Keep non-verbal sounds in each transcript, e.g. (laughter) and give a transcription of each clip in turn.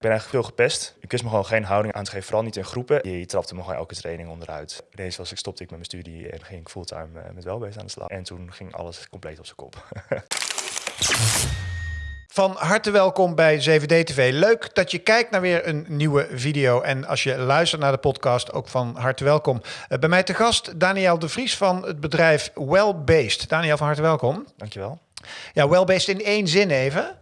Ik ben eigenlijk veel gepest. Ik wist me gewoon geen houding aan te geven, vooral niet in groepen. Je trapte me gewoon elke training onderuit. Ineens was ik, stopte ik met mijn studie en ging ik fulltime eh, met welbeest aan de slag. En toen ging alles compleet op zijn kop. (laughs) Van harte welkom bij 7D TV. Leuk dat je kijkt naar weer een nieuwe video. En als je luistert naar de podcast, ook van harte welkom. Uh, bij mij te gast Daniel de Vries van het bedrijf Wellbased. Daniel, van harte welkom. Dankjewel. Ja, Wellbased in één zin even.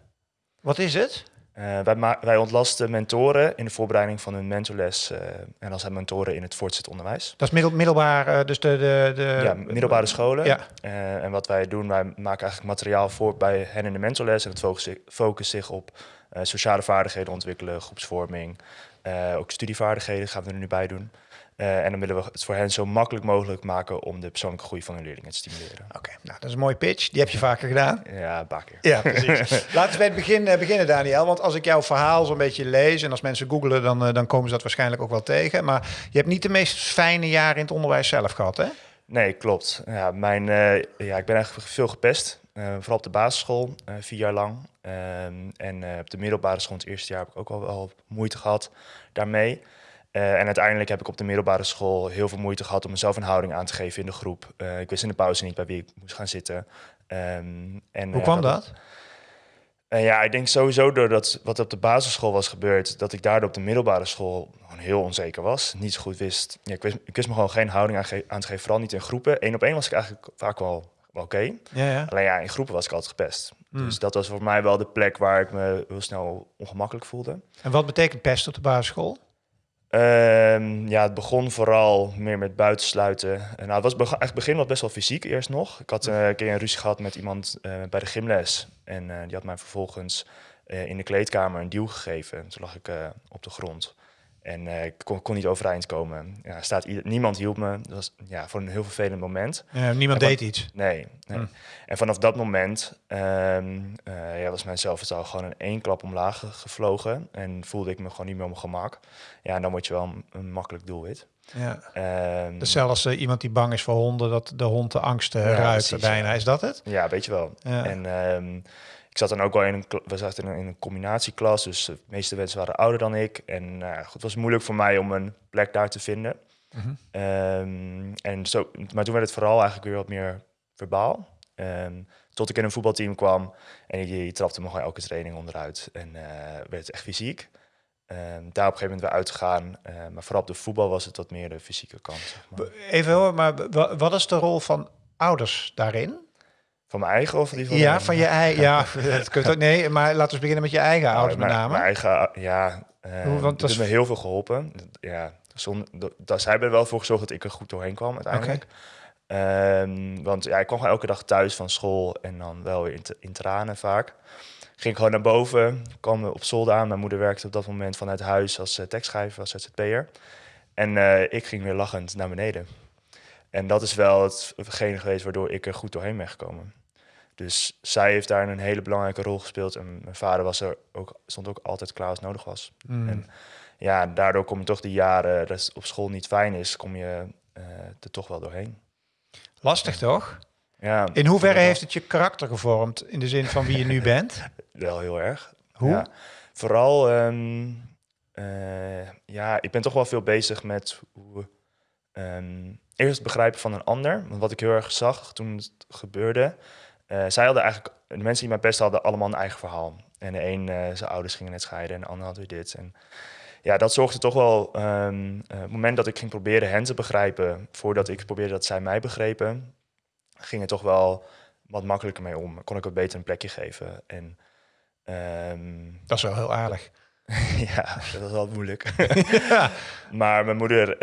Wat is het? Uh, wij, wij, ontlasten mentoren in de voorbereiding van hun mentorles. Uh, en dan zijn mentoren in het voortgezet onderwijs. Dat is middel, middelbaar, uh, dus de, de, de... Ja, middelbare scholen. Ja. en wat wij doen, wij maken eigenlijk materiaal voor bij hen in de mentorles. En het focust, focust zich op sociale vaardigheden ontwikkelen, groepsvorming. ook studievaardigheden gaan we er nu bij doen. Uh, en dan willen we het voor hen zo makkelijk mogelijk maken om de persoonlijke groei van hun leerlingen te stimuleren. Oké, nou dat is een mooie pitch. Die heb je vaker gedaan? Ja, een paar keer. Ja, precies. (laughs) Laten we bij het begin uh, beginnen, Daniel. Want als ik jouw verhaal zo'n beetje lees en als mensen googelen, dan, uh, dan komen ze dat waarschijnlijk ook wel tegen. Maar je hebt niet de meest fijne jaren in het onderwijs zelf gehad, hè? Nee, klopt. Ja, mijn, ja, ik ben eigenlijk veel gepest. vooral op de basisschool, vier jaar lang. Ehm, en op de middelbare school, het eerste jaar, heb ik ook al wel moeite gehad daarmee. Uh, en uiteindelijk heb ik op de middelbare school heel veel moeite gehad om mezelf een houding aan te geven in de groep. Uh, ik wist in de pauze niet bij wie ik moest gaan zitten. Um, en, Hoe kwam dat? dat? ja, ik denk sowieso doordat wat op de basisschool was gebeurd, dat ik daardoor op de middelbare school gewoon heel onzeker was. Niet zo goed wist. Ja, ik, wist ik wist me gewoon geen houding aan, aan te geven, vooral niet in groepen. Eén op één was ik eigenlijk vaak wel, wel oké. Okay. Ja, ja. Alleen ja, in groepen was ik altijd gepest. Hmm. Dus dat was voor mij wel de plek waar ik me heel snel ongemakkelijk voelde. En wat betekent pest op de basisschool? Um, ja, het begon vooral meer met buitensluiten. Nou, het was echt begin was best wel fysiek eerst nog. Ik had uh, een keer een ruzie gehad met iemand uh, bij de gymles. En uh, die had mij vervolgens in de kleedkamer een duw gegeven. Toen lag ik op de grond. En uh, ik kon, kon, niet overeind komen. Ja, staat niemand hielp me. Dat was ja, voor een heel vervelend moment. Ja, niemand deed iets? Nee. nee. Hm. En vanaf dat moment um, uh, ja, was mijn zelfvertrouwen gewoon in één klap omlaag gevlogen. En voelde ik me gewoon niet meer op mijn gemak. Ja, en dan word je wel een, een makkelijk doelwit. Ja. Um, dus zelfs uh, iemand die bang is voor honden, dat de hond de angst ruikt bijna. Is dat het? Ja, weet je wel. En... Um, ik zat dan ook wel in een, we zaten in een combinatieklas, dus de meeste mensen waren ouder dan ik. En uh, het was moeilijk voor mij om een plek daar te vinden. Mm -hmm. um, en zo, maar toen werd het vooral eigenlijk weer wat meer verbaal. Um, tot ik in een voetbalteam kwam en die, die trapte me gewoon elke training onderuit. En uh, werd het echt fysiek. Um, daar op een gegeven moment weer uitgegaan. Uh, maar vooral op de voetbal was het wat meer de fysieke kant. Zeg maar. Even hoor, maar wat is de rol van ouders daarin? Van mijn eigen of die van Ja, van je eigen. (laughs) Ja, dat kunt ook. Nee, maar laten we beginnen met je eigen nou, ouders met name. Mijn eigen, ja. Uh, Want dat is me heel veel geholpen. Ja, zonder, dat, zij hebben er wel voor gezorgd dat ik er goed doorheen kwam uiteindelijk. Okay. Um, want ja, ik kwam gewoon elke dag thuis van school en dan wel weer in, in tranen vaak. Ging gewoon naar boven, kwam op zolder aan. Mijn moeder werkte op dat moment vanuit huis als uh, tekstschrijver, als ZZP'er. En uh, ik ging weer lachend naar beneden. En dat is wel hetgene geweest waardoor ik er goed doorheen ben gekomen. Dus zij heeft daar een hele belangrijke rol gespeeld. En mijn vader was er ook, stond ook altijd klaar als nodig was. Mm. En ja, daardoor kom je toch die jaren dat het op school niet fijn is, kom je uh, er toch wel doorheen. Lastig toch? Ja. In hoeverre heeft het je karakter gevormd in de zin van wie je nu bent? (laughs) wel heel erg. Hoe? Ja. Vooral, um, uh, ja, ik ben toch wel veel bezig met hoe um, eerst het begrijpen van een ander. Want wat ik heel erg zag toen het gebeurde, uh, zij hadden eigenlijk, de mensen die mij best hadden, allemaal een eigen verhaal. En de een, uh, zijn ouders gingen net scheiden en de ander had weer dit. En ja, dat zorgde toch wel, um, uh, het moment dat ik ging proberen hen te begrijpen, voordat ik probeerde dat zij mij begrepen, ging het toch wel wat makkelijker mee om. Kon ik wat beter een plekje geven. En, um, dat is wel heel aardig. (laughs) ja, dat was wel moeilijk. (laughs) ja. Maar mijn moeder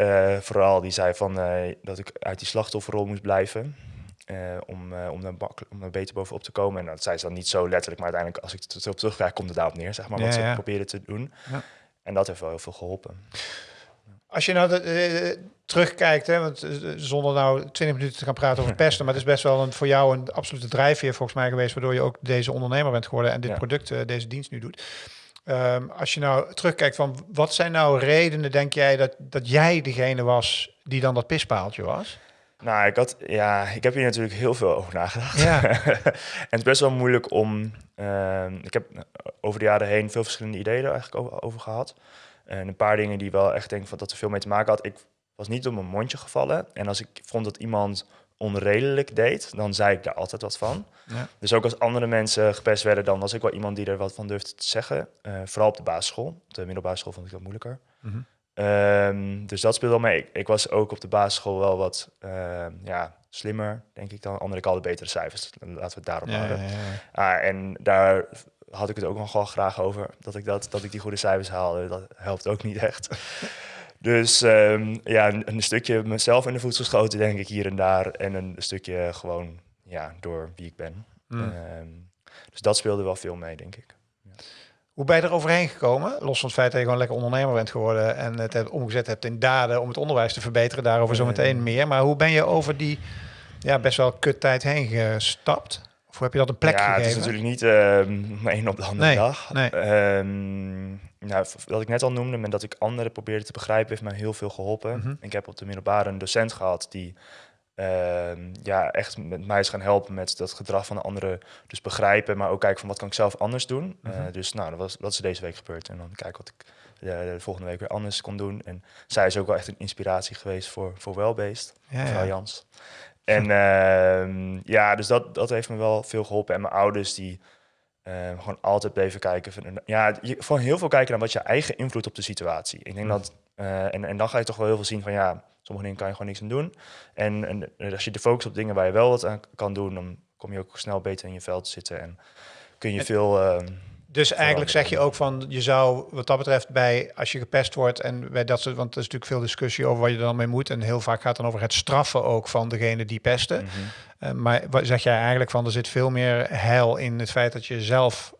vooral, die zei van, dat ik uit die slachtofferrol moest blijven. Uh, om, uh, om, daar om daar beter bovenop te komen. En dat zei ze dan niet zo letterlijk, maar uiteindelijk als ik het op terugkrijg, komt het daarop neer, zeg maar, wat ja, ze ja. probeerden te doen. Ja. En dat heeft wel heel veel geholpen. Als je nou de, terugkijkt, hè, want zonder nou 20 minuten te gaan praten over (laughs) pesten, maar het is best wel een, voor jou een absolute drijfveer volgens mij geweest, waardoor je ook deze ondernemer bent geworden en dit product, deze dienst nu doet. Um, als je nou terugkijkt van wat zijn nou redenen, denk jij, dat, dat jij degene was die dan dat pispaaltje was? Nou, ik, had, ja, ik heb hier natuurlijk heel veel over nagedacht. Ja. (laughs) en het is best wel moeilijk om... Ehm, ik heb over de jaren heen veel verschillende ideeën er eigenlijk over, gehad. En een paar dingen die wel echt denk van dat er veel mee te maken had. Ik was niet op mijn mondje gevallen. En als ik vond dat iemand onredelijk deed, dan zei ik daar altijd wat van. Ja. Dus ook als andere mensen gepest werden, dan was ik wel iemand die er wat van durfde te zeggen. Uh, vooral op de basisschool. Op de middelbare school vond ik dat moeilijker. Mhm. Ehm, dus dat speelde wel mee. Ik, was ook op de basisschool wel wat uh, ja, slimmer, denk ik dan. Andere ik betere cijfers. Laten we het daarop ja, houden. Ja, ah, en daar had ik het ook nog wel graag over. Dat ik, dat, dat ik die goede cijfers haalde. Dat helpt ook niet echt. (laughs) Dus um, ja, een, een, stukje mezelf in de voedsel schoten, denk ik, hier en daar. En een stukje gewoon ja, door wie ik ben. Mm. Um, dus dat speelde wel veel mee, denk ik. Hoe ben je er overheen gekomen? Los van het feit dat je gewoon lekker ondernemer bent geworden en het hebt omgezet hebt in daden om het onderwijs te verbeteren. Daarover zo meteen meer. Maar hoe ben je over die ja, best wel kut tijd heen gestapt? Of heb je dat een plek ja, gegeven? het is natuurlijk niet uh, (laughs) een op de andere dag. Nee. Um, nou, wat ik net al noemde, met dat ik anderen probeerde te begrijpen, heeft mij heel veel geholpen. Mhm. Ik heb op de middelbare een docent gehad die Ehm, ja, echt met mij is gaan helpen met dat gedrag van de anderen. Dus begrijpen, maar ook kijken van wat kan ik zelf anders doen. Uh, dus nou, dat, was, dat is deze week gebeurd. En dan kijken wat ik de volgende week weer anders kon doen. En zij is ook wel echt een inspiratie geweest voor, voor Wellbeest, ja, mevrouw Jans. En uh, ja, dus dat, dat heeft me wel veel geholpen. En mijn ouders die uh, gewoon altijd bleven kijken. Van, ja, je, gewoon heel veel kijken naar wat je eigen invloed op de situatie. Ik denk dat, uh, en, en dan ga je toch wel heel veel zien van ja, sommige dingen kan je gewoon niks aan doen. En, en als je de focus op dingen waar je wel wat aan kan doen, dan kom je ook snel beter in je veld zitten en kun je veel. Uh, dus eigenlijk zeg je ook van, je zou wat dat betreft bij, als je gepest wordt en bij dat soort, want er is natuurlijk veel discussie over wat je er dan mee moet. En heel vaak gaat het dan over het straffen ook van degene die pesten. Mm maar wat zeg jij eigenlijk van, er zit veel meer heil in het feit dat je zelf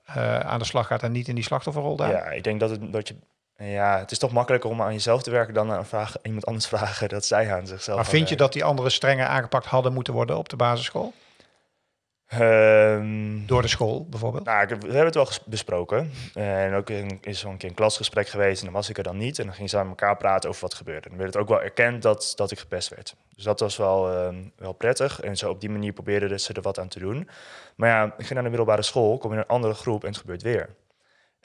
aan de slag gaat en niet in die slachtofferrol daar? Ja, ik denk dat, het, dat je ja, het is toch makkelijker om aan jezelf te werken dan aan vragen, iemand anders vragen dat zij aan zichzelf. Maar vind je dat die andere strenger aangepakt hadden moeten worden op de basisschool? Um, Door de school bijvoorbeeld? Nou, we hebben het wel besproken. En ook in, is zo'n keer een klasgesprek geweest en dan was ik er dan niet. En dan gingen ze aan elkaar praten over wat gebeurde. En dan werd het ook wel erkend dat, dat ik gepest werd. Dus dat was wel, uh, wel prettig. En zo op die manier probeerden ze er wat aan te doen. Maar ja, ik ging naar de middelbare school, kom in een andere groep en het gebeurt weer.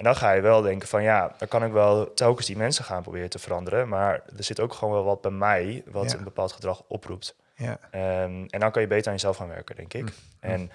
En dan ga je wel denken van ja, dan kan ik wel telkens die mensen gaan proberen te veranderen. Maar er zit ook gewoon wel wat bij mij wat een bepaald gedrag oproept. Ja. Um, en dan kan je beter aan jezelf gaan werken, denk ik. Mm. En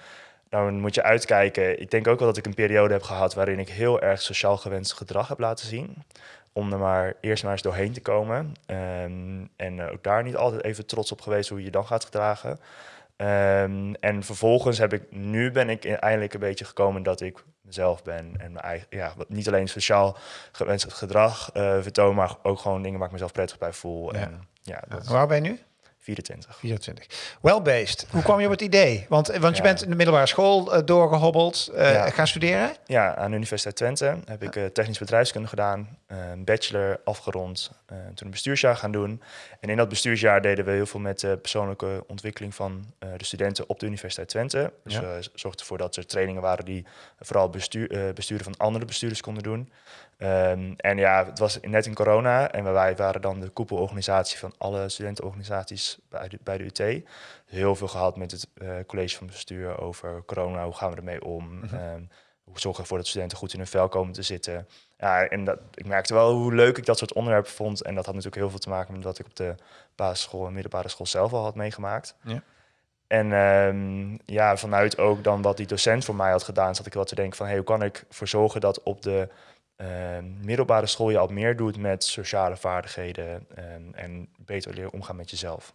dan moet je uitkijken. Ik denk ook wel dat ik een periode heb gehad waarin ik heel erg sociaal gewenst gedrag heb laten zien. Om er maar eerst maar eens doorheen te komen. Um, en ook daar niet altijd even trots op geweest hoe je je dan gaat gedragen. Um, en vervolgens heb ik, nu ben ik eindelijk een beetje gekomen dat ik mezelf ben. En mijn eigen, ja, niet alleen sociaal gewenst gedrag uh, vertoon, maar ook gewoon dingen waar ik mezelf prettig bij voel. Ja. En, ja, dat... Waar ben je nu? 24. 24. Well-based. Hoe kwam je op het idee? Want, want je bent in de middelbare school uh, doorgehobbeld, uh, gaan studeren? Ja, aan de Universiteit Twente heb ik uh, technisch bedrijfskunde gedaan, een bachelor afgerond, toen een bestuursjaar gaan doen. En in dat bestuursjaar deden we heel veel met de persoonlijke ontwikkeling van de studenten op de Universiteit Twente. Dus we zorgden ervoor dat er trainingen waren die vooral bestuur, besturen van andere bestuurders konden doen. Um, en ja, het was net in corona en wij waren dan de koepelorganisatie van alle studentenorganisaties bij de, bij de UT. Heel veel gehad met het uh, college van bestuur over corona, hoe gaan we ermee om? Mm -hmm. hoe zorgen we ervoor dat studenten goed in hun vel komen te zitten? Ja, en dat, ik merkte wel hoe leuk ik dat soort onderwerpen vond. En dat had natuurlijk heel veel te maken met wat ik op de basisschool en middelbare school zelf al had meegemaakt. Ja. En um, ja, vanuit ook dan wat die docent voor mij had gedaan, zat ik wel te denken van hey, hoe kan ik ervoor zorgen dat op de uh, middelbare school je al meer doet met sociale vaardigheden en, en beter leren omgaan met jezelf.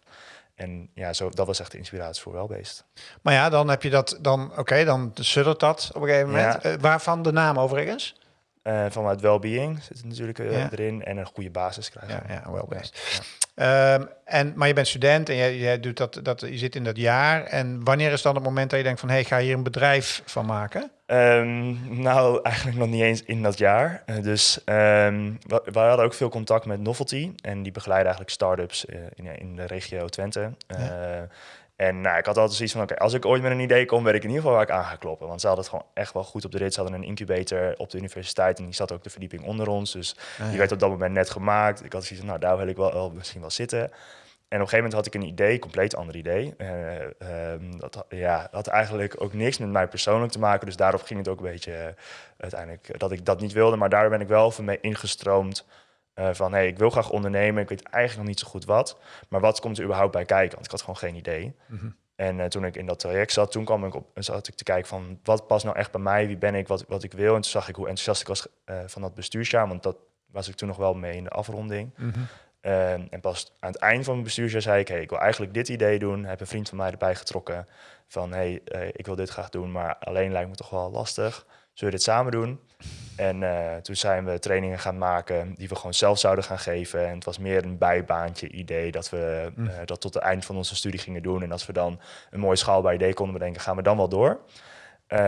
En ja, zo, dat was echt de inspiratie voor Welbeest. Maar ja, dan heb je dat, dan oké, okay, dan suddert dat op een gegeven moment. Ja. Uh, waarvan de naam overigens? Uh, vanuit well-being zit het natuurlijk uh, ja. erin en een goede basis krijgen. Ja, ja. Ja. Um, en, maar je bent student en je, je, doet dat, dat, je zit in dat jaar. En wanneer is dan het moment dat je denkt van... hé, hey, ga hier een bedrijf van maken? Um, nou, eigenlijk nog niet eens in dat jaar. Uh, dus um, we, we, hadden ook veel contact met Novelty. En die begeleiden eigenlijk start-ups in, in de regio Twente. Ja. En nou, ik had altijd zoiets van, oké, als ik ooit met een idee kom, weet ik in ieder geval waar ik aan ga kloppen. Want ze hadden het gewoon echt wel goed op de rit. Ze hadden een incubator op de universiteit en die zat ook de verdieping onder ons. Dus ah, die werd op dat moment net gemaakt. Ik had zoiets van, nou, daar wil ik wel, wel misschien wel zitten. een gegeven moment had ik een idee, compleet ander idee. Uh, dat ja, had eigenlijk ook niks met mij persoonlijk te maken. Dus daarop ging het ook een beetje uiteindelijk dat ik dat niet wilde. Maar daar ben ik wel van mee ingestroomd. Van hey, ik wil graag ondernemen. Ik weet eigenlijk nog niet zo goed wat. Maar wat komt er überhaupt bij kijken? Want ik had gewoon geen idee. Mhm. En uh, toen ik in dat traject zat, toen kwam ik op, zat ik te kijken van wat past nou echt bij mij, wie ben ik, wat, wat ik wil. En toen zag ik hoe enthousiast ik was uh, van dat bestuursjaar, want dat was ik toen nog wel mee in de afronding. Mm -hmm. uh, en pas aan het eind van mijn bestuursjaar zei ik, hey, ik wil eigenlijk dit idee doen. Heb een vriend van mij erbij getrokken van, hey, ik wil dit graag doen, maar alleen lijkt me toch wel lastig. Zullen we dit samen doen? En uh, toen zijn we trainingen gaan maken die we gewoon zelf zouden gaan geven. En het was meer een bijbaantje idee dat we uh, dat tot het eind van onze studie gingen doen. En als we dan een mooi schaalbaar idee konden bedenken, gaan we dan wel door. Um,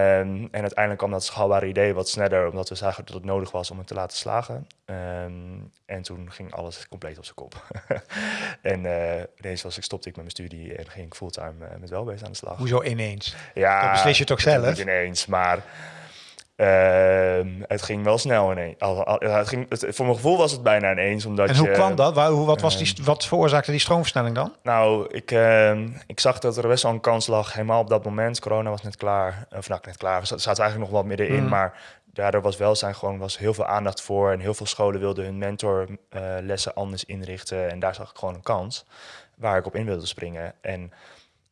en uiteindelijk kwam dat schaalbare idee wat sneller, omdat we zagen dat het nodig was om het te laten slagen. Um, en toen ging alles compleet op zijn kop. (laughs) en uh, ineens was ik, stopte ik met mijn studie en ging ik fulltime met welbeest aan de slag. Hoezo ineens? Ja, dat beslis je toch zelf? Niet ineens, maar uh, het ging wel snel ineens. Het ging, het, voor mijn gevoel was het bijna ineens. Omdat en hoe je, kwam dat? Waar, hoe, wat, was die, ehm, wat veroorzaakte die stroomversnelling dan? Nou, ik, uh, ik zag dat er best wel een kans lag. Helemaal op dat moment. Corona was net klaar. Of nou, net klaar. We zaten eigenlijk nog wat middenin. Mm. Maar daardoor was welzijn gewoon was heel veel aandacht voor. En heel veel scholen wilden hun mentorlessen uh, anders inrichten. En daar zag ik gewoon een kans waar ik op in wilde springen. En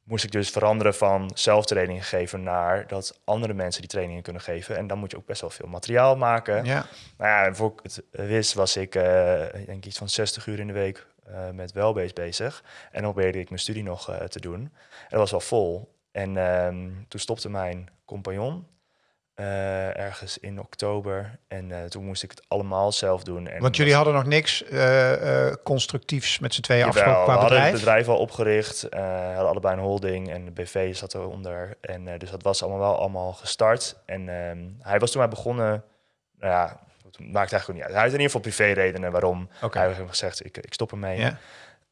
moest ik dus veranderen van zelftraining geven naar dat andere mensen die trainingen kunnen geven. En dan moet je ook best wel veel materiaal maken. Ja. Nou ja, voor ik het wist was ik uh, denk iets van 60 uur in de week uh, met welbeest bezig. En dan probeerde ik mijn studie nog uh, te doen. En dat was wel vol. En um, toen stopte mijn compagnon. Uh, ergens in oktober. En uh, toen moest ik het allemaal zelf doen. En Want jullie hadden nog niks uh, constructiefs met z'n tweeën afgesproken qua we bedrijf? hadden het bedrijf al opgericht. hadden allebei een holding en de BV zat eronder. En dus dat was allemaal wel allemaal gestart. En ehm, hij was toen maar begonnen... Nou ja, het maakt eigenlijk niet uit. Hij had in ieder geval privé redenen waarom. Okay. Hij heeft gezegd, ik, ik stop ermee. Ja.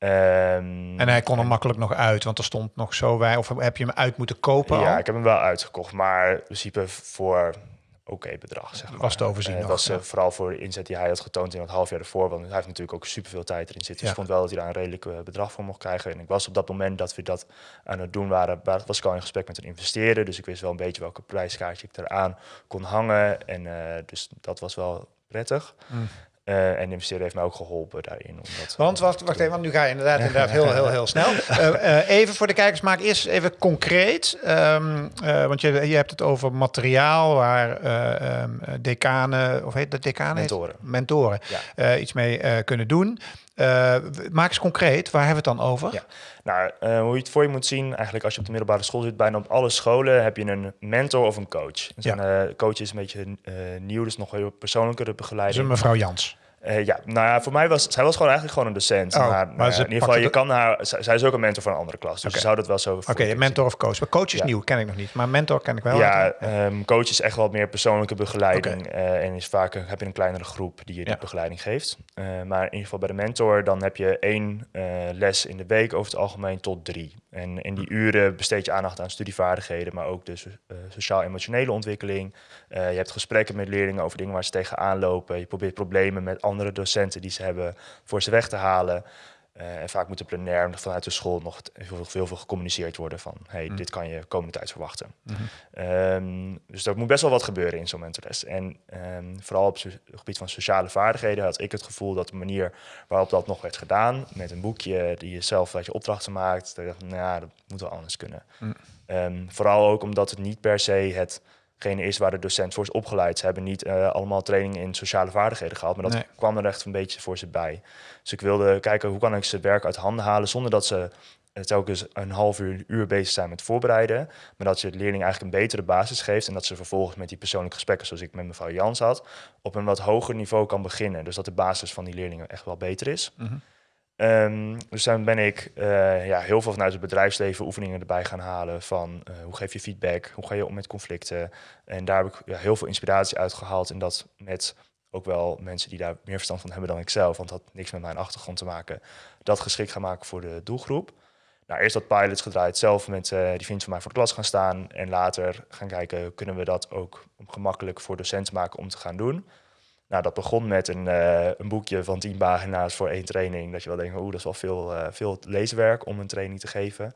Um, en hij kon er makkelijk nog uit, want er stond nog zo bij. Of heb je hem uit moeten kopen? Ja, al? ik heb hem wel uitgekocht, maar in principe voor oké okay bedrag. Zeg maar. Was te overzien. Het was ja. uh, vooral voor de inzet die hij had getoond in het half jaar ervoor. Want hij heeft natuurlijk ook superveel tijd erin zitten. Dus ja. ik vond wel dat hij daar een redelijk uh, bedrag voor mocht krijgen. En ik was op dat moment dat we dat aan het doen waren, was ik al in gesprek met een investeerder. Dus ik wist wel een beetje welke prijskaartje ik eraan kon hangen. En uh, dus dat was wel prettig. Mm. Uh, en de investeerder heeft mij ook geholpen daarin. Omdat, want wacht, wacht even, want nu ga je inderdaad, inderdaad heel, heel, heel (laughs) snel. Uh, uh, even voor de kijkers, maak eerst even concreet. Um, want je, je hebt het over materiaal waar um, decanen, of heet dat decanen? Mentoren. Mentoren ja. iets mee kunnen doen. maak eens concreet, waar hebben we het dan over? Ja. Nou, hoe je het voor je moet zien, eigenlijk als je op de middelbare school zit, bijna op alle scholen heb je een mentor of een coach. Dus ja. een coach is een beetje nieuw, dus nog heel persoonlijkere begeleiding. Dus een mevrouw Jans. Uh, ja, nou ja, voor mij was zij was gewoon eigenlijk gewoon een docent. Oh, maar, maar uh, in ieder geval, je kan haar. Zij is ook een mentor van een andere klas, dus okay. zou dat wel zo. Oké, okay, mentor of coach. Maar coach is ja. nieuw, ken ik nog niet. Maar mentor ken ik wel. Ja, um, coach is echt wel meer persoonlijke begeleiding okay. uh, en is vaak heb je een kleinere groep die je die ja. begeleiding geeft. maar in ieder geval bij de mentor, dan heb je één les in de week over het algemeen tot drie. En in die uren besteed je aandacht aan studievaardigheden, maar ook dus sociaal-emotionele ontwikkeling. je hebt gesprekken met leerlingen over dingen waar ze tegenaan lopen. Je probeert problemen met andere docenten die ze hebben voor ze weg te halen. Uh, en vaak moet de plenair vanuit de school nog heel veel, veel gecommuniceerd worden van hey, mm. dit kan je komende tijd verwachten. Mm -hmm. um, dus er moet best wel wat gebeuren in zo'n mentorles. En um, vooral op het gebied van sociale vaardigheden had ik het gevoel dat de manier waarop dat nog werd gedaan, met een boekje die je zelf wat je opdrachten maakt, dat ik dacht, nou, dat moet wel anders kunnen. Mm. Um, vooral ook omdat het niet per se het degene is waar de docent voor is opgeleid. Ze hebben niet uh, allemaal training in sociale vaardigheden gehad, maar dat nee. kwam er echt een beetje voor ze bij. Dus ik wilde kijken hoe kan ik ze werk uit handen halen zonder dat ze telkens een half uur, uur bezig zijn met voorbereiden, maar dat je het leerling eigenlijk een betere basis geeft en dat ze vervolgens met die persoonlijke gesprekken, zoals ik met mevrouw Jans had, op een wat hoger niveau kan beginnen. Dus dat de basis van die leerlingen echt wel beter is. Mm -hmm. Um, dus dan ben ik uh, ja, heel veel vanuit het bedrijfsleven oefeningen erbij gaan halen van uh, hoe geef je feedback, hoe ga je om met conflicten. En daar heb ik ja, heel veel inspiratie uit gehaald en dat met ook wel mensen die daar meer verstand van hebben dan ik zelf, want dat had niks met mijn achtergrond te maken, dat geschikt gaan maken voor de doelgroep. Nou, eerst dat pilots gedraaid, zelf met uh, die vriend van mij voor de klas gaan staan en later gaan kijken, kunnen we dat ook gemakkelijk voor docenten maken om te gaan doen. Nou, dat begon met een, uh, een boekje van tien pagina's voor één training. Dat je wel denkt, oeh, dat is wel veel, uh, veel leeswerk om een training te geven.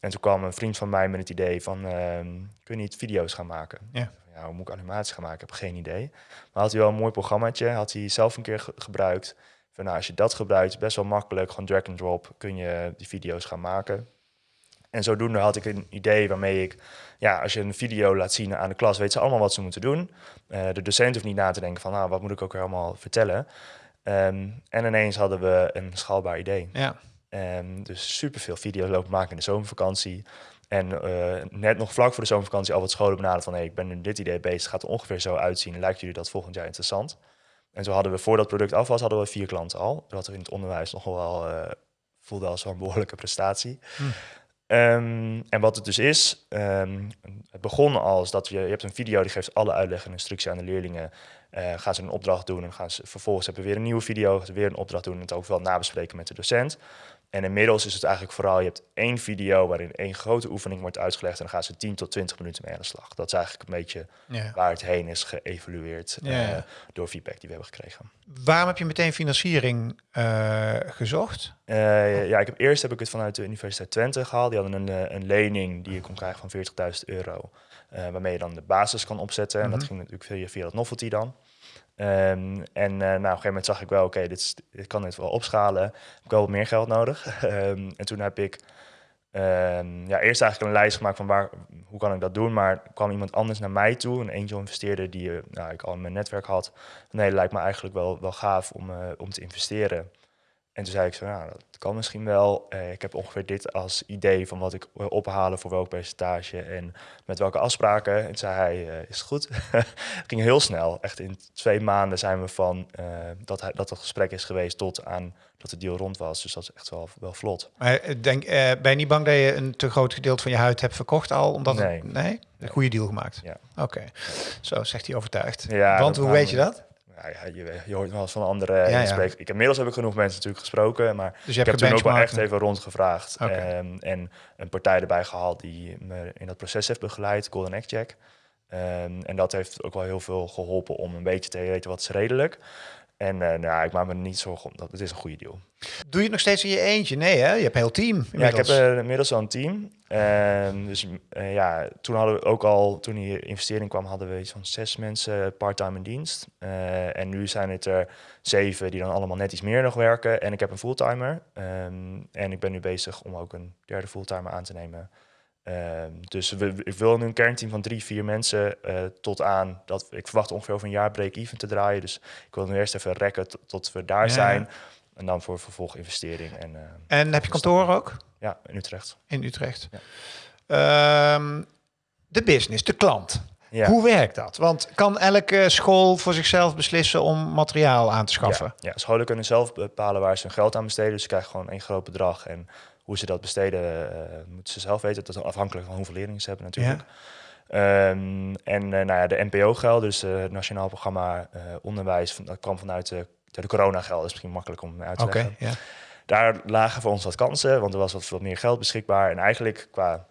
En toen kwam een vriend van mij met het idee van, uh, kun je niet video's gaan maken? Ja. ja. hoe moet ik animaties gaan maken? Ik heb geen idee. Maar had hij wel een mooi programmaatje, had hij zelf een keer gebruikt. Van, nou, als je dat gebruikt, best wel makkelijk, gewoon drag and drop, kun je die video's gaan maken. En zodoende had ik een idee waarmee ik, ja, als je een video laat zien aan de klas, weet ze allemaal wat ze moeten doen. Uh, de docent hoeft niet na te denken van, nou, wat moet ik ook helemaal vertellen. Um, en ineens hadden we een schaalbaar idee. Ja. Um, dus superveel video's lopen maken in de zomervakantie. En uh, net nog vlak voor de zomervakantie al wat scholen benaderd van... Hey, ik ben nu dit idee bezig, gaat er ongeveer zo uitzien. Lijkt jullie dat volgend jaar interessant? En zo hadden we, voor dat product af was, hadden we vier klanten al. Dat in het onderwijs nog wel uh, voelde als een behoorlijke prestatie. Hm. Um, en wat het dus is, um, het begon als dat je, je hebt een video die geeft alle uitleg en instructie aan de leerlingen. Uh, gaan ze een opdracht doen en gaan ze vervolgens hebben we weer een nieuwe video, weer een opdracht doen en het ook wel nabespreken met de docent. En inmiddels is het eigenlijk vooral, je hebt één video waarin één grote oefening wordt uitgelegd en dan gaan ze 10 tot 20 minuten mee aan de slag. Dat is eigenlijk een beetje ja. waar het heen is geëvalueerd ja. uh, door feedback die we hebben gekregen. Waarom heb je meteen financiering uh, gezocht? Uh, ja, ik heb, eerst heb ik het vanuit de Universiteit Twente gehaald. Die hadden een, een lening die je kon krijgen van 40.000 euro. waarmee je dan de basis kan opzetten. Mm -hmm. En dat ging natuurlijk via, via dat novelty dan. Um, en uh, nou, op een gegeven moment zag ik wel, oké, dit, kan dit wel opschalen. Ik heb wel wat meer geld nodig. um, (laughs) en toen heb ik um, ja, eerst eigenlijk een lijst gemaakt van waar, hoe kan ik dat doen. Maar kwam iemand anders naar mij toe, een angel investeerder die uh, nou, ik al in mijn netwerk had. Nee, lijkt me eigenlijk wel, wel gaaf om, uh, om te investeren. En toen zei ik zo, nou, dat kan misschien wel. Uh, ik heb ongeveer dit als idee van wat ik wil ophalen voor welk percentage en met welke afspraken. En toen zei hij, uh, is het goed? (laughs) ging heel snel. Echt in twee maanden zijn we van uh, dat, hij, dat het gesprek is geweest tot aan dat de deal rond was. Dus dat is echt wel, wel vlot. Maar denk, ben je niet bang dat je een te groot gedeelte van je huid hebt verkocht al? Omdat nee. Het, nee? Een goede deal gemaakt? Ja. Oké, okay. zo zegt hij overtuigd. Ja, Want hoe weet je dat? Ja, ja, je, je, hoort wel eens van andere ja, ja. Ik, inmiddels heb ik genoeg mensen natuurlijk gesproken, maar dus je ik hebt heb toen ook wel echt even rondgevraagd. Okay. Um, en een partij erbij gehaald die me in dat proces heeft begeleid, Golden Egg Check. Um, en dat heeft ook wel heel veel geholpen om een beetje te weten wat is redelijk. En uh, nou, ik maak me niet zorgen om dat. Het is een goede deal. Doe je het nog steeds in je eentje? Nee, hè? Je hebt een heel team. Inmiddels. Ja, ik heb uh, inmiddels al een team. Uh, dus uh, ja, toen hadden we ook al, toen die investering kwam, hadden we iets van zes mensen part-time in dienst. En nu zijn het er zeven die dan allemaal net iets meer nog werken. En ik heb een fulltimer. Um, en ik ben nu bezig om ook een derde fulltimer aan te nemen. Uh, dus we, ik wil nu een kernteam van drie, vier mensen uh, tot aan dat ik verwacht ongeveer over een jaar break-even te draaien. Dus ik wil nu eerst even rekken tot we daar ja. zijn. En dan voor vervolginvestering. En, uh, en heb je kantoor ook? Ja, in Utrecht. In Utrecht. Ja. Um, de business, de klant. Ja. Hoe werkt dat? Want kan elke school voor zichzelf beslissen om materiaal aan te schaffen? Ja, ja scholen kunnen zelf bepalen waar ze hun geld aan besteden. Dus ze krijgen gewoon één groot bedrag. En hoe ze dat besteden, uh, moeten ze zelf weten. Dat is afhankelijk van hoeveel leerlingen ze hebben natuurlijk. Ja. Um, en uh, nou ja, de NPO-geld, dus uh, het Nationaal Programma Onderwijs, dat kwam vanuit de, de corona-geld. Dat is misschien makkelijk om uit te okay, leggen. Ja. Daar lagen voor ons wat kansen, want er was wat, wat meer geld beschikbaar. En eigenlijk qua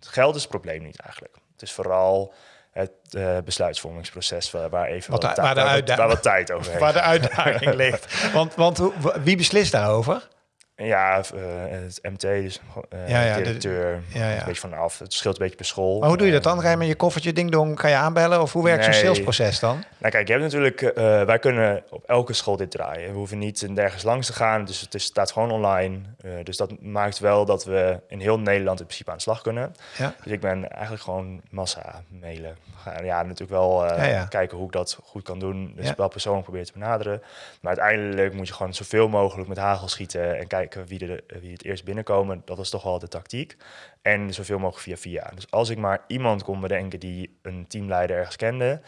geld is het probleem niet eigenlijk. Het is vooral het uh, besluitvormingsproces waar, waar even wat, wat, waar, de waar, waar wat tijd over heeft. Waar de uitdaging ligt. (laughs) Want, want wie beslist daarover? Ja, uh, het MT, dus uh, ja, ja, directeur, de, ja, ja. een beetje vanaf. Het scheelt een beetje per school. Maar hoe doe je dat dan? Ga je met je koffertje ding-dong, ga je aanbellen? Of hoe werkt nee. zo'n salesproces dan? Nou kijk, je hebt natuurlijk, uh, wij kunnen op elke school dit draaien. We hoeven niet nergens langs te gaan, dus het is, staat gewoon online. Uh, dus dat maakt wel dat we in heel Nederland in principe aan de slag kunnen. Ja. Dus ik ben eigenlijk gewoon massa mailen. Ja, natuurlijk wel ja. kijken hoe ik dat goed kan doen. Dus wel persoonlijk proberen te benaderen. Maar uiteindelijk moet je gewoon zoveel mogelijk met hagel schieten en kijken wie, de, wie het eerst binnenkomen. Dat is toch wel de tactiek. En zoveel mogelijk via via. Dus als ik maar iemand kon bedenken die een teamleider ergens kende,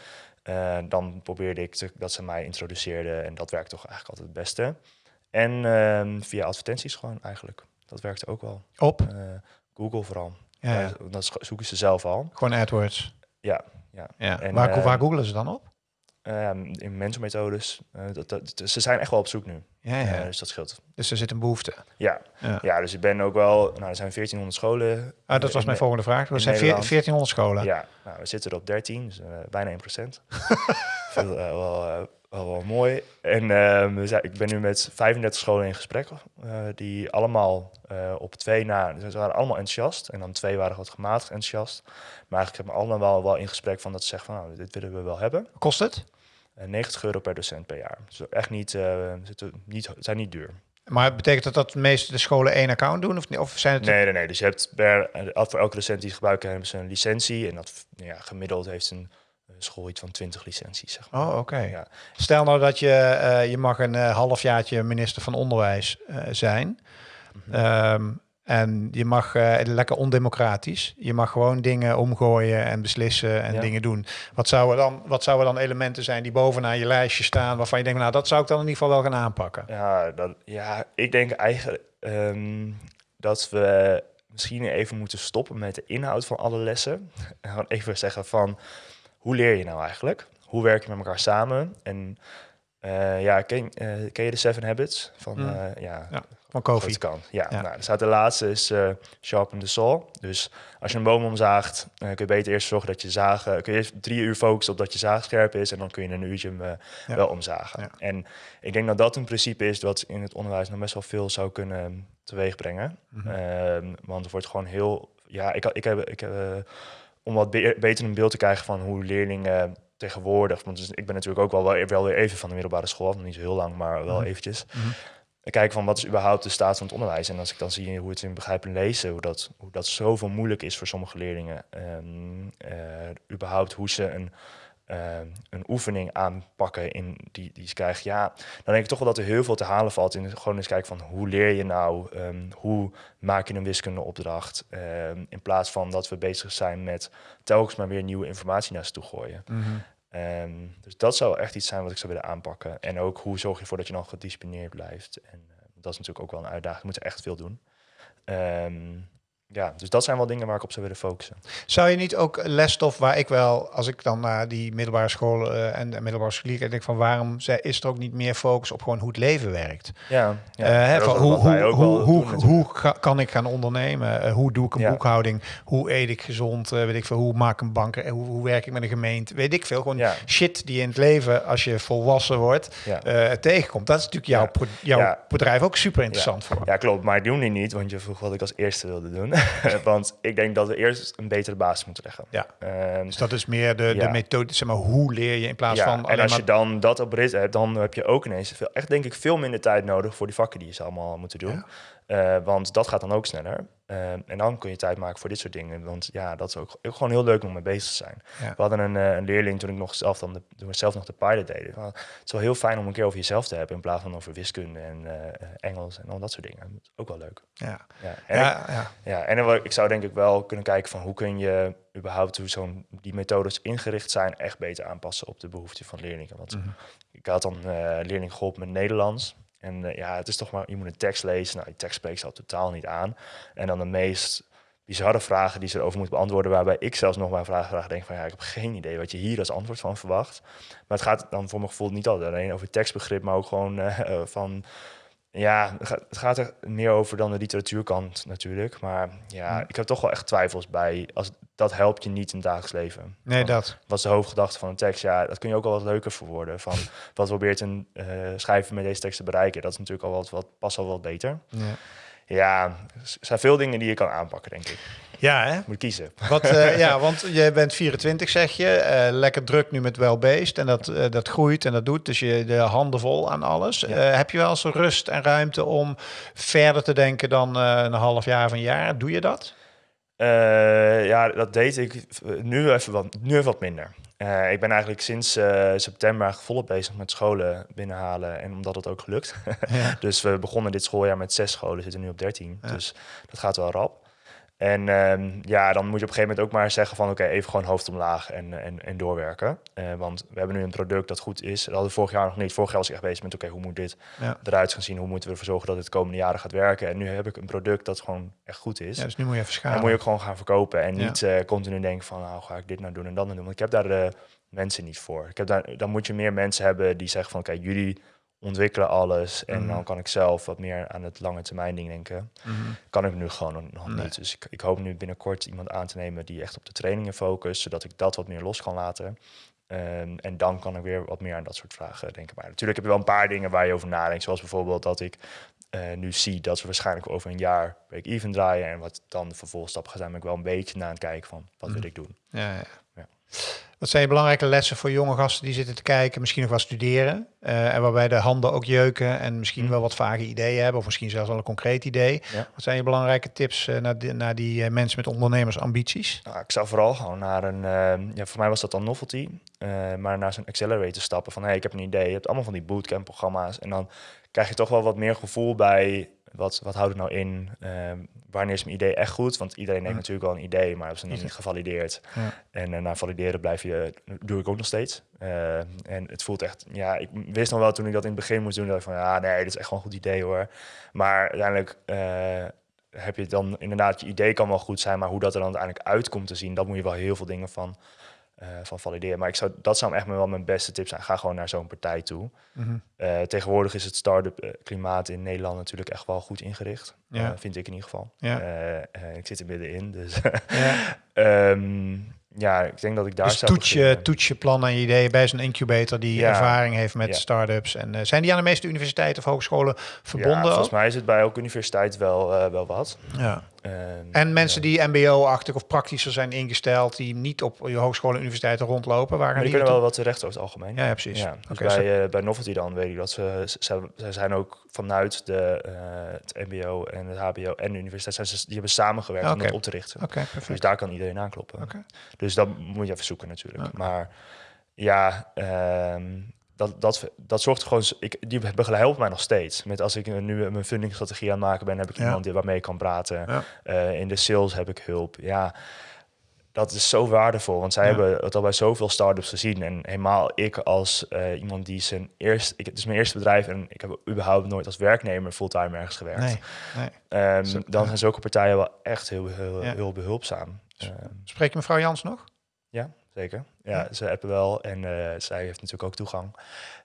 uh, dan probeerde ik te, dat ze mij introduceerden. En dat werkt toch eigenlijk altijd het beste. En uh, via advertenties gewoon eigenlijk. Dat werkte ook wel. Op? Uh, Google vooral. Ja, ja. Dat zoeken ze zelf al. Gewoon AdWords? Ja. ja. ja. En, waar, waar googelen ze dan op? In mentormethodes. dat, dat, ze zijn echt wel op zoek nu. Ja, ja. dus dat scheelt. Dus er zit een behoefte. Ja. ja. dus ik ben ook wel... Nou, er zijn 1400 scholen. Ah, dat was mijn volgende vraag. Er zijn 1400 scholen. Ja, nou, we zitten er op 13, dus bijna 1 procent. (laughs) wel wel, wel mooi. En uh, ik ben nu met 35 scholen in gesprek, uh, die allemaal uh, op twee na, dus ze waren allemaal enthousiast. En dan twee waren wat gematigd enthousiast. Maar eigenlijk hebben we allemaal wel, wel in gesprek van dat ze zeggen van, nou, dit willen we wel hebben. Kost het? 90 euro per docent per jaar. Dus echt niet, zitten niet, zijn niet duur. Maar betekent dat dat de meeste scholen één account doen? Of, of zijn het nee, nee, nee. Dus je hebt per, voor elke docent die gebruiken, hebben ze een licentie. En dat ja, gemiddeld heeft een school iets van 20 licenties. Zeg maar. Oh, oké. Ja. Stel nou dat je, uh, je mag een uh, halfjaartje minister van Onderwijs uh, zijn. Mm -hmm. En je mag lekker ondemocratisch. Je mag gewoon dingen omgooien en beslissen en dingen doen. Wat zouden, dan, wat zouden dan elementen zijn die bovenaan je lijstje staan... waarvan je denkt, nou, dat zou ik dan in ieder geval wel gaan aanpakken? Ja, ja ik denk eigenlijk um, dat we misschien even moeten stoppen met de inhoud van alle lessen. (laughs) En gewoon even zeggen van hoe leer je nou eigenlijk? Hoe werk je met elkaar samen? En uh, ja, ken, uh, ken je de Seven Habits van, uh, ja, ja, van Kofi? Kan. Ja, ja. Nou, staat de laatste is sharpen the saw. Dus als je een boom omzaagt, kun je beter eerst zorgen dat je zagen, kun je eerst drie uur focussen op dat je zaag scherp is en dan kun je een uurtje hem wel omzagen. En ik denk dat dat een principe is wat in het onderwijs nog best wel veel zou kunnen teweegbrengen. Mm -hmm. want er wordt gewoon heel, ja, ik, ik heb, ik heb om wat beter een beeld te krijgen van hoe leerlingen tegenwoordig, want dus ik ben natuurlijk ook wel, wel weer even van de middelbare school, nog niet zo heel lang, maar wel mhm. eventjes. Mm -hmm. Kijken van wat is überhaupt de staat van het onderwijs. En als ik dan zie hoe het in begrijpen lezen, hoe dat, hoe dat zoveel moeilijk is voor sommige leerlingen. Um, überhaupt hoe ze een uh, een oefening aanpakken in die, die ze krijgen, ja, dan denk ik toch wel dat er heel veel te halen valt in gewoon eens kijken van hoe leer je nou, um, hoe maak je een wiskundeopdracht, um, in plaats van dat we bezig zijn met telkens maar weer nieuwe informatie naar ze toe gooien. -hmm. Um, dus dat zou echt iets zijn wat ik zou willen aanpakken. En ook hoe zorg je ervoor dat je dan gedisciplineerd blijft. En uh, dat is natuurlijk ook wel een uitdaging. We moeten echt veel doen. Um, ja, dus dat zijn wel dingen waar ik op zou willen focussen. Zou je niet ook lesstof waar ik wel, als ik dan naar die middelbare school uh, en de middelbare scholier en denk van waarom is er ook niet meer focus op gewoon hoe het leven werkt? Ja, ja uh, hoe, hoe, hoe, hoe, hoe kan ik gaan ondernemen? Uh, hoe doe ik een ja. boekhouding? Hoe eet ik gezond? weet ik veel. Hoe maak ik een bank? Hoe, hoe werk ik met een gemeente? Weet ik veel. Gewoon ja. shit die in het leven als je volwassen wordt tegenkomt. Dat is natuurlijk jouw, jouw bedrijf ook super interessant voor. Ja, klopt. Maar doen die niet, want je vroeg wat ik als eerste wilde doen. (laughs) Want ik denk dat we eerst een betere basis moeten leggen. Ja. Um, dus dat is meer de, de methode, zeg maar, hoe leer je in plaats ja, van. En als je dan dat op rit hebt, dan heb je ook ineens veel, echt denk ik veel minder tijd nodig voor die vakken die je ze allemaal moeten doen. Uh, want dat gaat dan ook sneller. Uh, en dan kun je tijd maken voor dit soort dingen. Want ja, dat is ook, ook gewoon heel leuk om mee bezig te zijn. Ja. We hadden een, uh, een, leerling toen ik nog zelf, dan de, toen we zelf nog de pilot deden. het is wel heel fijn om een keer over jezelf te hebben in plaats van over wiskunde en Engels en al dat soort dingen. ook wel leuk. Ja. Ja. En, ja, ik, ja. ja. en ik zou denk ik wel kunnen kijken van hoe kun je überhaupt hoe zo'n die methodes ingericht zijn echt beter aanpassen op de behoeften van leerlingen. Want mm -hmm. ik had dan leerling geholpen met Nederlands. En uh, ja, het is toch maar, je moet een tekst lezen. Nou, die tekst spreekt al totaal niet aan. En dan de meest bizarre vragen die ze erover moeten beantwoorden, waarbij ik zelfs nog maar vragen graag denk van ja, ik heb geen idee wat je hier als antwoord van verwacht. Maar het gaat dan voor mijn gevoel niet alleen over tekstbegrip, maar ook gewoon uh, (laughs) van ja, het gaat er meer over dan de literatuurkant natuurlijk. Maar ja, ik heb toch wel echt twijfels bij. Als, dat helpt je niet in het dagelijks leven. Nee, dat. Wat is de hoofdgedachte van een tekst? Ja, dat kun je ook al wat leuker verwoorden. Van (laughs) wat probeert een uh, schrijver met deze tekst te bereiken? Dat is natuurlijk al wat, wat past al wat beter. Ja. ja, er zijn veel dingen die je kan aanpakken, denk ik. Ja, hè? Moet kiezen. Wat, uh, (laughs) ja, want je bent 24, zeg je. Uh, lekker druk nu met welbeest. En dat, uh, dat groeit en dat doet. Dus je de handen vol aan alles. Ja. heb je wel eens rust en ruimte om verder te denken dan een half jaar of een jaar? Doe je dat? Ja, dat deed ik nu even wat, nu even wat minder. Uh, ik ben eigenlijk sinds uh, september volop bezig met scholen binnenhalen. En omdat het ook gelukt. Ja. (laughs) dus we begonnen dit schooljaar met zes scholen, zitten nu op dertien. Ja. Dus dat gaat wel rap. En ehm, ja, dan moet je op een gegeven moment ook maar zeggen van oké, even gewoon hoofd omlaag en, en, en doorwerken. Uh, want we hebben nu een product dat goed is. Dat hadden we vorig jaar nog niet. Vorig jaar was ik echt bezig met oké, hoe moet dit eruit gaan zien? Hoe moeten we ervoor zorgen dat het de komende jaren gaat werken? En nu heb ik een product dat gewoon echt goed is. Ja, dus nu moet je even schalen. En moet je ook gewoon gaan verkopen en niet uh, continu denken van nou ga ik dit nou doen en dat nou doen. Want ik heb daar de mensen niet voor. Ik heb daar, dan moet je meer mensen hebben die zeggen van oké, jullie ontwikkelen alles. En mhm. dan kan ik zelf wat meer aan het lange termijn ding denken. Mhm. Kan ik nu gewoon nog niet. Dus ik, ik, hoop nu binnenkort iemand aan te nemen die echt op de trainingen focust, zodat ik dat wat meer los kan laten. Um, en dan kan ik weer wat meer aan dat soort vragen denken. Maar natuurlijk heb je wel een paar dingen waar je over nadenkt. Zoals bijvoorbeeld dat ik uh, nu zie dat we waarschijnlijk over een jaar break-even draaien. En wat dan de vervolgstappen gaan zijn, ben ik wel een beetje na het kijken van wat wil mhm. ik doen. Ja, ja. Wat zijn je belangrijke lessen voor jonge gasten die zitten te kijken, misschien nog wel studeren? Uh, en waarbij de handen ook jeuken en misschien mm. wel wat vage ideeën hebben, of misschien zelfs wel een concreet idee. Wat zijn je belangrijke tips uh, naar, die, naar die uh, mensen met ondernemersambities? Nou, ik zou vooral gewoon naar een, ja, voor mij was dat dan novelty, maar naar zo'n accelerator stappen van hey, ik heb een idee. Je hebt allemaal van die bootcamp programma's en dan krijg je toch wel wat meer gevoel bij wat, wat houdt het nou in? Ehm, wanneer is mijn idee echt goed? Want iedereen heeft natuurlijk wel een idee, maar hebben ze nog niet gevalideerd. Ja. En uh, na valideren blijf je, doe ik ook nog steeds. Uh, en het voelt echt, ja, ik wist nog wel toen ik dat in het begin moest doen, dat ik van, ja, nee, dat is echt gewoon een goed idee hoor. Maar uiteindelijk uh, heb je dan inderdaad, je idee kan wel goed zijn, maar hoe dat er dan uiteindelijk uitkomt te zien, dat moet je wel heel veel dingen van uh, van valideren. Maar ik zou, dat zou echt wel mijn beste tip zijn. Ga gewoon naar zo'n partij toe. Mm -hmm. tegenwoordig is het start-up eh, klimaat in Nederland natuurlijk echt wel goed ingericht. Ja. vind ik in ieder geval. Ja. ik zit er middenin, dus... ja. um, (laughs) ja, ik denk dat ik daar dus toets je, toets je plan en je ideeën bij zo'n incubator die ervaring heeft met start-ups. En uh, zijn die aan de meeste universiteiten of hogescholen verbonden? Ja, volgens mij is het bij elke universiteit wel, uh, wel wat. Ja. Uh, en mensen die mbo-achtig of praktischer zijn ingesteld, die niet op je hogescholen en universiteiten rondlopen. Waar die kunnen wel wat terecht over het algemeen. Ja, precies. Ja, dus okay, bij, uh, bij Novelty dan weet ik dat ze, ze, ze zijn ook vanuit de, het mbo en het hbo en de universiteit, zijn ze, die hebben samengewerkt okay. om dat op te richten. Okay, dus daar kan iedereen aankloppen. Dus dat moet je even zoeken natuurlijk. Maar ja, um, dat, dat, dat zorgt gewoon. Ik, die helpt mij nog steeds. Met als ik nu mijn fundingstrategie aan het maken ben, heb ik iemand die waarmee ik kan praten. Ja. Uh, in de sales heb ik hulp. Ja, dat is zo waardevol. Want zij hebben het al bij zoveel startups gezien. En helemaal ik als uh, iemand die zijn eerste. Ik, het is mijn eerste bedrijf en ik heb überhaupt nooit als werknemer fulltime ergens gewerkt. Nee, nee. Um, dan zijn zulke partijen wel echt heel, heel, heel behulpzaam. Spreek je mevrouw Jans nog? Ja, zeker. Ja, ze hebben wel en uh, zij heeft natuurlijk ook toegang.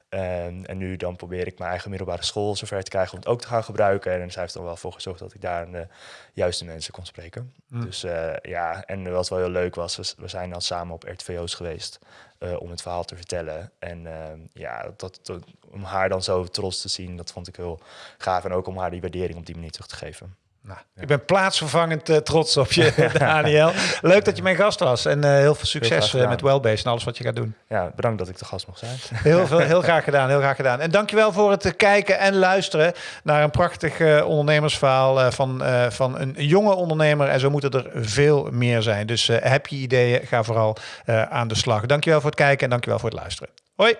En, en nu dan probeer ik mijn eigen middelbare school zover te krijgen om het ook te gaan gebruiken. En zij heeft er wel voor gezorgd dat ik daar de juiste mensen kon spreken. Mm. Dus uh, ja, en wat wel heel leuk was, we, we zijn dan samen op RTVO's geweest uh, om het verhaal te vertellen. En uh, ja, dat, dat, om haar dan zo trots te zien, dat vond ik heel gaaf. En ook om haar die waardering op die manier terug te geven. Nou, Ik ben plaatsvervangend uh, trots op je, (laughs) Daniel. Leuk dat je mijn gast was. En uh, heel veel succes uh, met Wellbase en alles wat je gaat doen. Ja, bedankt dat ik de gast mocht zijn. (laughs) Heel, veel, heel (laughs) graag gedaan, heel graag gedaan. En dankjewel voor het kijken en luisteren naar een prachtig ondernemersverhaal van, van een jonge ondernemer. En zo moeten er veel meer zijn. Dus heb je ideeën, ga vooral aan de slag. Dankjewel voor het kijken en dankjewel voor het luisteren. Hoi!